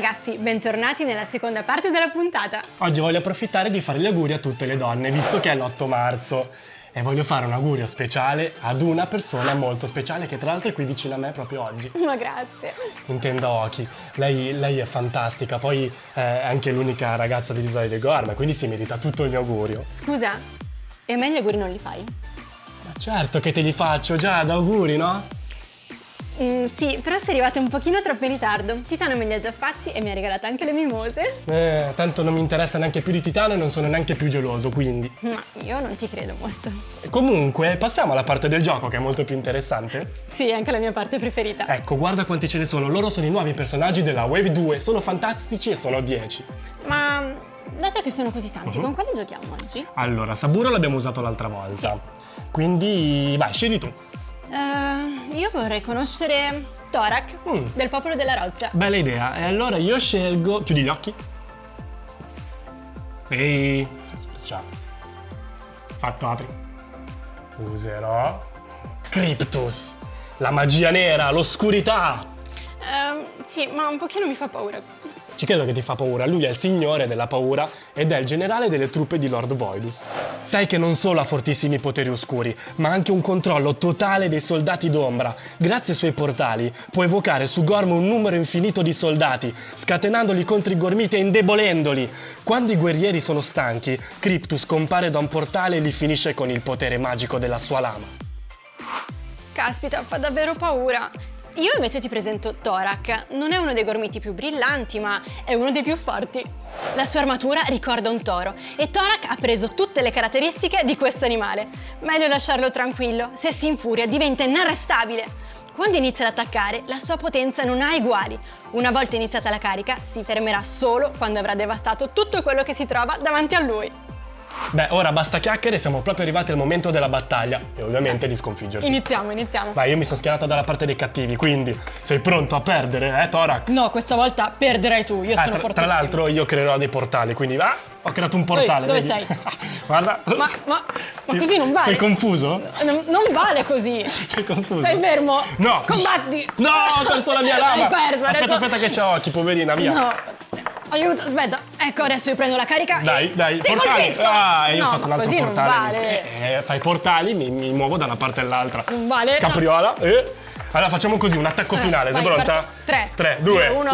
ragazzi, bentornati nella seconda parte della puntata. Oggi voglio approfittare di fare gli auguri a tutte le donne, visto che è l'8 marzo. E voglio fare un augurio speciale ad una persona molto speciale che tra l'altro è qui vicino a me proprio oggi. Ma grazie. Intendo Oki. Lei, lei è fantastica, poi è anche l'unica ragazza dell'isola di Gorma, quindi si merita tutto il mio augurio. Scusa, e a me gli auguri non li fai? Ma certo che te li faccio già, ad auguri, no? Mm, sì, però sei arrivato un pochino troppo in ritardo. Titano me li ha già fatti e mi ha regalato anche le mimose. Eh, tanto non mi interessa neanche più di Titano e non sono neanche più geloso, quindi. Ma io non ti credo molto. Comunque, passiamo alla parte del gioco che è molto più interessante. Sì, è anche la mia parte preferita. Ecco, guarda quanti ce ne sono. Loro sono i nuovi personaggi della Wave 2. Sono fantastici e sono 10. Ma dato che sono così tanti, uh -huh. con quali giochiamo oggi? Allora, Saburo l'abbiamo usato l'altra volta. Sì. Quindi, vai, scegli tu. Uh, io vorrei conoscere Torak, mm. del popolo della roccia. Bella idea. E allora io scelgo... Chiudi gli occhi. Ehi. Ciao. Fatto, apri. Userò... Cryptus. La magia nera, l'oscurità. Uh, sì, ma un pochino mi fa paura. Ci credo che ti fa paura, lui è il signore della paura ed è il generale delle truppe di Lord Voidus. Sai che non solo ha fortissimi poteri oscuri, ma anche un controllo totale dei soldati d'ombra. Grazie ai suoi portali può evocare su Gorm un numero infinito di soldati, scatenandoli contro i Gormiti e indebolendoli. Quando i guerrieri sono stanchi, Cryptus compare da un portale e li finisce con il potere magico della sua lama. Caspita, fa davvero paura. Io invece ti presento Thorak. Non è uno dei gormiti più brillanti, ma è uno dei più forti. La sua armatura ricorda un toro e Thorak ha preso tutte le caratteristiche di questo animale. Meglio lasciarlo tranquillo, se si infuria diventa inarrestabile. Quando inizia ad attaccare, la sua potenza non ha uguali. Una volta iniziata la carica, si fermerà solo quando avrà devastato tutto quello che si trova davanti a lui. Beh, ora basta chiacchiere, siamo proprio arrivati al momento della battaglia e ovviamente di sconfiggerti. Iniziamo, iniziamo. Vai, io mi sono schierato dalla parte dei cattivi, quindi sei pronto a perdere, eh, Torak? No, questa volta perderai tu, io eh, sono tra, fortissimo. Tra l'altro io creerò dei portali, quindi va, ho creato un portale. Dove, dove sei? Guarda. Ma, ma, ma così non vale. Sei confuso? Non, non vale così. Sei confuso? Stai fermo. No. Combatti. No, ho perso la mia lama. Hai perso. Aspetta, adesso... aspetta che c'ho occhi, poverina, via. No. Aiuto, aspetta. Ecco, adesso io prendo la carica Dai, dai, ti portali. colpisco. Ah, io no, ho fatto un altro così portale. Non vale. Eh, fai portali, mi, mi, muovo da una parte all'altra. Non vale. Capriola. No. Eh. Allora facciamo così, un attacco eh, finale. vai, Sei pronta? 3, 3, 2, 1.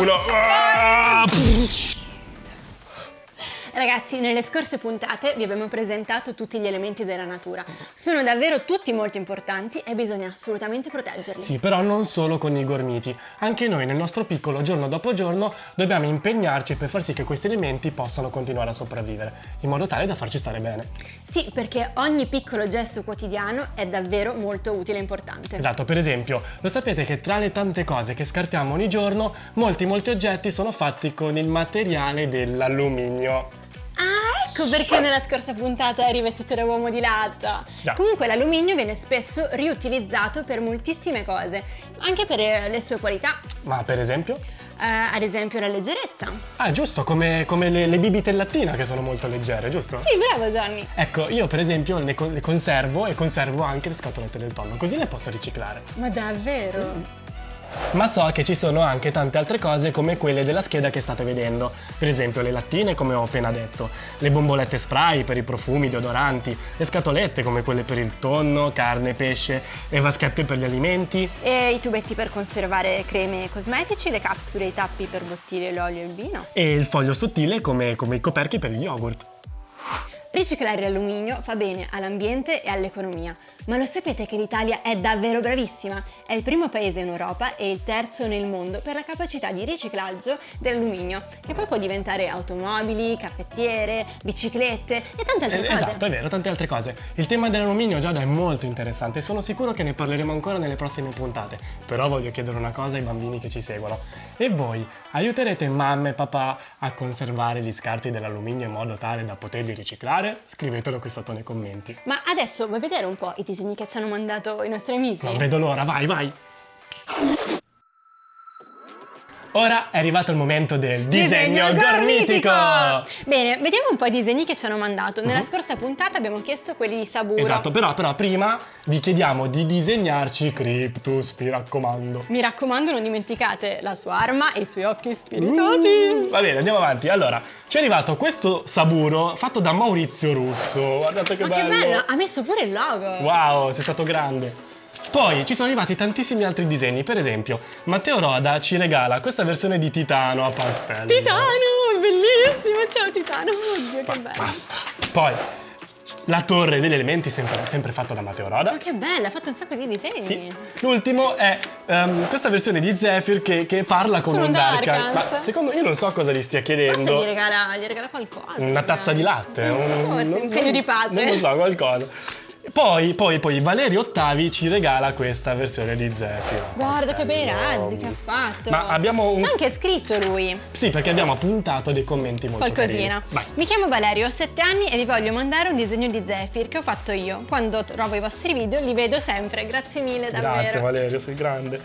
Ragazzi, nelle scorse puntate vi abbiamo presentato tutti gli elementi della natura. Sono davvero tutti molto importanti e bisogna assolutamente proteggerli. Sì, però non solo con i gormiti. Anche noi nel nostro piccolo, giorno dopo giorno, dobbiamo impegnarci per far sì che questi elementi possano continuare a sopravvivere, in modo tale da farci stare bene. Sì, perché ogni piccolo gesto quotidiano è davvero molto utile e importante. Esatto, per esempio, lo sapete che tra le tante cose che scartiamo ogni giorno, molti molti oggetti sono fatti con il materiale dell'alluminio. Ah, ecco perché nella scorsa puntata eri vestito da uomo di latta. Già. Comunque l'alluminio viene spesso riutilizzato per moltissime cose, anche per le sue qualità. Ma per esempio? Uh, ad esempio la leggerezza. Ah, giusto, come, come le, le, bibite in lattina che sono molto leggere, giusto? Sì, bravo Johnny. Ecco, io per esempio le, le conservo e conservo anche le scatolette del tonno, così le posso riciclare. Ma davvero? Mm. Ma so che ci sono anche tante altre cose come quelle della scheda che state vedendo, per esempio le lattine come ho appena detto, le bombolette spray per i profumi, deodoranti, le scatolette come quelle per il tonno, carne, pesce, le vaschette per gli alimenti. E i tubetti per conservare creme e cosmetici, le capsule e i tappi per bottiglie l'olio e il vino. E il foglio sottile come, come i coperchi per gli yogurt. Riciclare l'alluminio fa bene all'ambiente e all'economia, ma lo sapete che l'Italia è davvero bravissima? È il primo paese in Europa e il terzo nel mondo per la capacità di riciclaggio dell'alluminio, che poi può diventare automobili, caffettiere, biciclette e tante altre eh, cose. Esatto, è vero, tante altre cose. Il tema dell'alluminio Giada è molto interessante e sono sicuro che ne parleremo ancora nelle prossime puntate, però voglio chiedere una cosa ai bambini che ci seguono. E voi aiuterete mamma e papà a conservare gli scarti dell'alluminio in modo tale da poterli riciclare? Scrivetelo qui sotto nei commenti. Ma adesso vuoi vedere un po' i disegni che ci hanno mandato i nostri amici? Non vedo l'ora, vai, vai! Ora è arrivato il momento del disegno, gormitico! Bene, vediamo un po' i disegni che ci hanno mandato. Nella scorsa puntata abbiamo chiesto quelli di Saburo. Esatto, però, però prima vi chiediamo di disegnarci Cryptus, mi raccomando. Mi raccomando, non dimenticate la sua arma e i suoi occhi spiritati. Va bene, andiamo avanti. Allora, ci è arrivato questo Saburo fatto da Maurizio Russo. Guardate che Ma bello! che bello, ha messo pure il logo. Wow, sei stato grande. Poi ci sono arrivati tantissimi altri disegni, per esempio Matteo Roda ci regala questa versione di Titano a pastello. Titano, bellissimo, ciao Titano, oddio che bello. Basta. Poi la torre degli elementi sempre, sempre fatta da Matteo Roda. Ma che bella, ha fatto un sacco di disegni. Sì. L'ultimo è ehm, questa versione di Zephyr che, che parla con, Con un Darkan. Ma secondo io non so cosa gli stia Forse chiedendo. gli regala, gli regala qualcosa. Una tazza di latte, un, Forse, un segno di pace. Non lo so, qualcosa. Poi, poi, poi Valerio Ottavi ci regala questa versione di Zephyr. Guarda che bei razzi che ha fatto. Ma abbiamo un... C'è anche scritto lui. Sì, perché abbiamo appuntato dei commenti molto Qualcosina. Mi chiamo Valerio, ho 7 anni e vi voglio mandare un disegno di Zephyr che ho fatto io. Quando trovo i vostri video li vedo sempre. Grazie mille, davvero. Grazie Valerio, sei grande.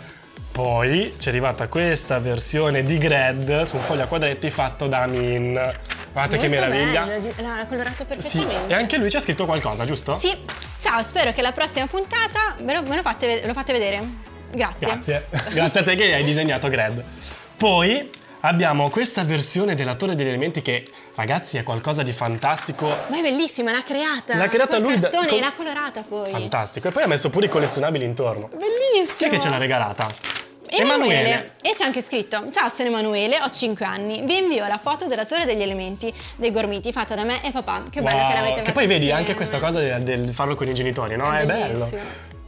Poi ci è arrivata questa versione di Gred su un foglio a quadretti fatto da Min. Guardate che Molto meraviglia. bello, di- l'ha colorato Sì, perfettamente. e anche lui ci ha scritto qualcosa, giusto? Sì, ciao, spero che la prossima puntata me lo, me lo fate, lo fate vedere. Grazie. Grazie. Grazie a te che hai disegnato Gred. Poi abbiamo questa versione della Torre degli Elementi che, ragazzi, è qualcosa di fantastico. Ma è bellissima, l'ha creata. L'ha creata lui da- cartone, con- l'ha colorata poi. Fantastico. E poi ha messo pure i collezionabili intorno. Bellissimo. Chi è che ce l'ha regalata? Emanuele. E c'è anche scritto: Ciao, sono Emanuele, ho 5 anni. Vi invio la foto della Torre degli Elementi dei Gormiti fatta da me e papà. Che bello Wow, che l'avete Che fatta poi vedi insieme. anche questa cosa del, del farlo con i genitori, no? È È, bello.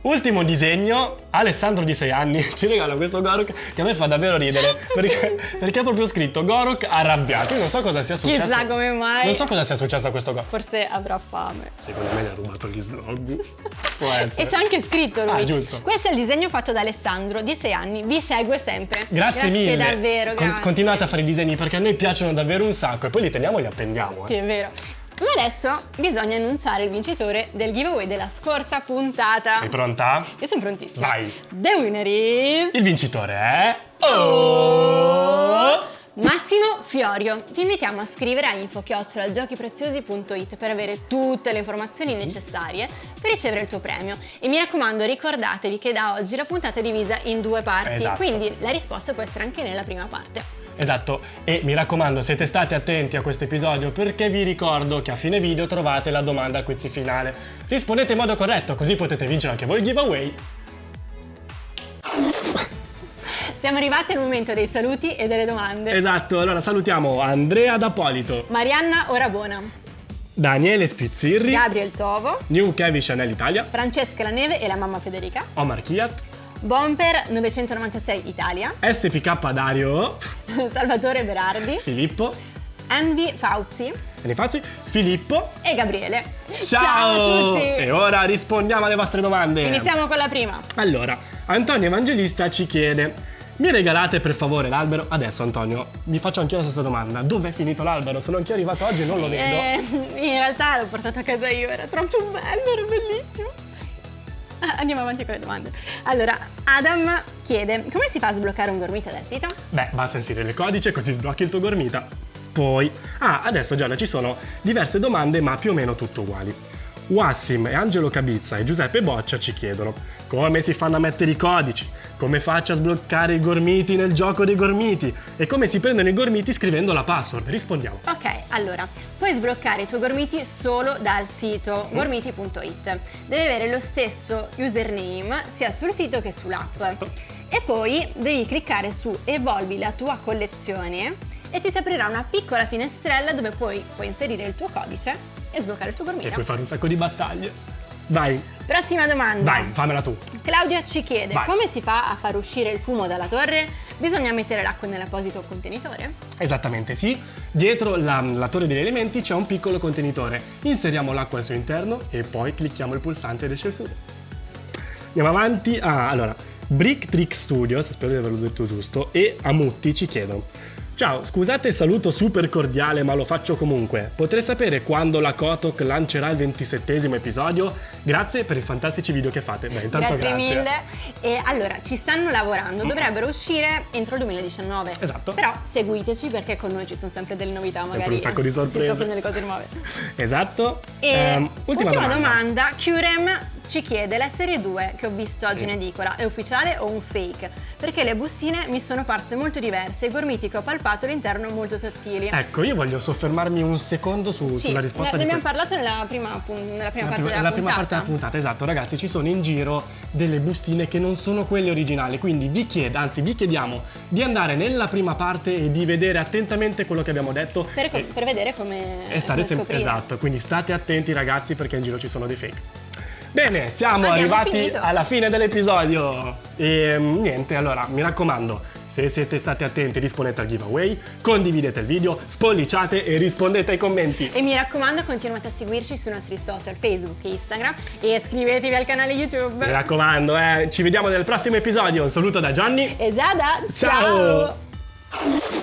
Ultimo disegno, Alessandro di 6 anni ci regala questo Gorok che a me fa davvero ridere perché, perché ha proprio scritto Gorok arrabbiato. Io non so cosa sia successo. Chissà come mai. Non so cosa sia successo a questo Gorok. Forse avrà fame. Secondo me gli ha rubato gli slog. Può essere. E c'è anche scritto lui. Ah, giusto. Questo è il disegno fatto da Alessandro, di 6 anni. Vi segue sempre. Grazie, mille. davvero, Con- grazie. continuate a fare i disegni perché a noi piacciono davvero un sacco e poi li teniamo e li appendiamo. eh. Sì, è vero. Ma adesso bisogna annunciare il vincitore del giveaway della scorsa puntata. Sei pronta? Io sono prontissima. Vai. The winner is... Il vincitore è. Oh! Massimo Fiorio, ti invitiamo a scrivere a info-giochipreziosi.it per avere tutte le informazioni necessarie per ricevere il tuo premio. E mi raccomando, ricordatevi che da oggi la puntata è divisa in due parti, Esatto. quindi la risposta può essere anche nella prima parte. Esatto, e mi raccomando, siete stati attenti a questo episodio perché vi ricordo che a fine video trovate la domanda quiz finale. Rispondete in modo corretto, così potete vincere anche voi il giveaway. Siamo arrivati al momento dei saluti e delle domande. Esatto, allora salutiamo Andrea D'Apolito, Marianna Orabona, Daniele Spizzirri, Gabriel Tovo, New Kevin Chanel Italia, Francesca La Neve e la mamma Federica, Omar Kiat, Bomper 996 Italia, SPK Dario, Salvatore Berardi, Filippo, Envy Fauzi Benifazzi, Filippo. e Gabriele. Ciao! a tutti! E ora rispondiamo alle vostre domande. Iniziamo con la prima. Allora, Antonio Evangelista ci chiede: Mi regalate per favore l'albero? Adesso, Antonio, mi faccio anch'io la stessa domanda. Dov'è finito l'albero? Sono anch'io arrivato oggi e non lo vedo. Eh, in realtà l'ho portato a casa io, era troppo bello, era bellissimo. Andiamo avanti con le domande. Allora, Adam chiede: come si fa a sbloccare un gormita dal sito? Beh, basta inserire il codice così sblocchi il tuo gormita. Poi, ah, adesso Gianna ci sono diverse domande ma più o meno tutte uguali. Wassim e Angelo Cabizza e Giuseppe Boccia ci chiedono come si fanno a mettere i codici, come faccio a sbloccare i gormiti nel gioco dei gormiti e come si prendono i gormiti scrivendo la password. Rispondiamo. Ok, allora, puoi sbloccare i tuoi gormiti solo dal sito gormiti.it. Devi avere lo stesso username sia sul sito che sull'app. E poi devi cliccare su Evolvi la tua collezione e ti si aprirà una piccola finestrella dove poi puoi inserire il tuo codice e sbloccare il tuo E gormita. puoi fare un sacco di battaglie. Vai, Prossima domanda. vai, fammela tu. Claudia ci chiede Vai. come si fa a far uscire il fumo dalla torre? Bisogna mettere l'acqua nell'apposito contenitore? Esattamente sì, dietro la, la torre degli elementi c'è un piccolo contenitore. Inseriamo l'acqua al suo interno e poi clicchiamo il pulsante ed esce il fumo. Andiamo avanti. Ah, allora, Brick Trick Studios, spero di averlo detto giusto, e Amutti ci chiedono. Ciao, scusate il saluto super cordiale, ma lo faccio comunque. Potrei sapere quando la Kotok lancerà il 27 episodio? Grazie per i fantastici video che fate. Beh, intanto grazie, grazie. mille. E allora, ci stanno lavorando, dovrebbero uscire entro il 2019. Esatto. Però seguiteci perché con noi ci sono sempre delle novità, magari un sacco di si sorprese. scoprono delle cose nuove. Esatto. E Ehm, ultima, domanda. domanda, Curem ci chiede la serie 2 che ho visto oggi Sì. in edicola, è ufficiale o un fake? Perché le bustine mi sono parse molto diverse e i gormiti che ho palpato all'interno molto sottili. Ecco, io voglio soffermarmi un secondo su- Sì, sulla risposta ne di abbiamo parlato nella prima, nella prima parte prima, della la prima puntata. parte della puntata, esatto, ragazzi, ci sono in giro delle bustine che non sono quelle originali, quindi vi chiedo, anzi vi chiediamo di andare nella prima parte e di vedere attentamente quello che abbiamo detto Per, e, per vedere come, e stare sempre esatto, quindi state attenti ragazzi perché in giro ci sono dei fake. Bene, siamo Abbiamo arrivati finito. alla fine dell'episodio e mm, niente, allora mi raccomando, se siete stati attenti rispondete al giveaway, condividete il video, spolliciate e rispondete ai commenti. E mi raccomando continuate a seguirci sui nostri social Facebook e Instagram e iscrivetevi al canale YouTube. Mi raccomando, eh, ci vediamo nel prossimo episodio. Un saluto da Gianni. E Giada, Ciao. ciao.